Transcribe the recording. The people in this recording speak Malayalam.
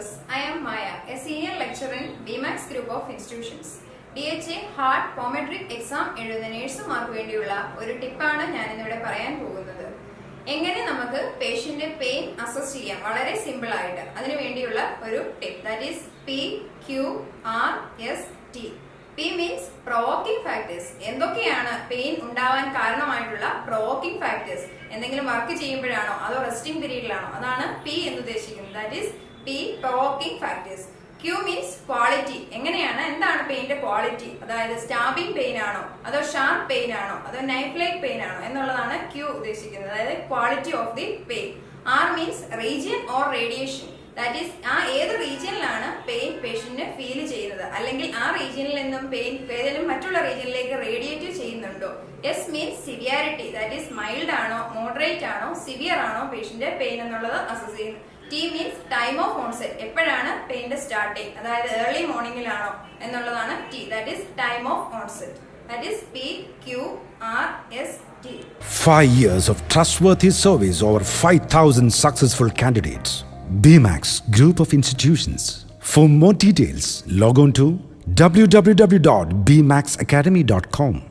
viewers, I am Maya, a senior lecturer in BMAX Group of Institutions. D H A heart Prometric exam എഴുതുന്ന നേഴ്സുമാർക്ക് വേണ്ടിയുള്ള ഒരു ടിപ്പാണ് ഞാൻ ഇന്നിവിടെ പറയാൻ പോകുന്നത്. എങ്ങനെ നമുക്ക് പേഷ്യന്റ് പെയിൻ അസസ് ചെയ്യാം? വളരെ സിമ്പിൾ ആയിട്ട്. അതിനു വേണ്ടിയുള്ള ഒരു tip that is P Q R S T P means provoking factors എന്തൊക്കെയാണ് പെയിൻ ഉണ്ടാവാൻ കാരണമായിട്ടുള്ള പ്രോക്കിംഗ് ഫാക്ടേഴ്സ് എന്തെങ്കിലും വർക്ക് ചെയ്യുമ്പോഴാണോ? അതോ റെസ്റ്റിംഗ് പീരീഡിലാണോ അതാണ് പി എന്ന് ഉദ്ദേശിക്കുന്നത്. That is P provoking factors Q means quality എങ്ങനെയാണ്? എന്താണ് പെയിന്റെ ക്വാളിറ്റി അതായത് സ്റ്റാബിംഗ് പെയിൻ ആണോ? അതോ ഷാർപ്പ് പെയിൻ ആണോ? അതോ നൈഫ് ലൈക്ക് പെയിൻ ആണോ? എന്നുള്ളതാണ് ക്യൂ ഉദ്ദേശിക്കുന്നത്. അതായത് quality of the pain R means region or radiation that is ആ ഏത് റീജിയനിലാണ് പെയിൻ പേഷ്യന്റിന് ഫീൽ ചെയ്യുന്നത്? അല്ലെങ്കിൽ ആ റീജിയനിൽ നിന്നും പെയിൻ ഏതെങ്കിലും മറ്റുള്ള റീജിയനിലേക്ക് റേഡിയേറ്റ് ചെയ്യുന്നുണ്ടോ? S means severity that is mild ആണോ മോഡറേറ്റ് ആണോ സിവിയർ ആണോ പേഷ്യന്റ് പെയിൻ എന്നുള്ളത് അസസ് ചെയ്യുന്നത്. T means time of onset എപ്പോഴാണ് പെയിന്റെ സ്റ്റാർട്ടിങ് അതായത് ഏർലി മോർണിംഗിലാണോ എന്നുള്ളതാണ് T that is time of onset that is P Q R S T Five years of trustworthy service over 5,000 successful candidates. BMAX Group of Institutions. For more details, log on to www.bmaxacademy.com.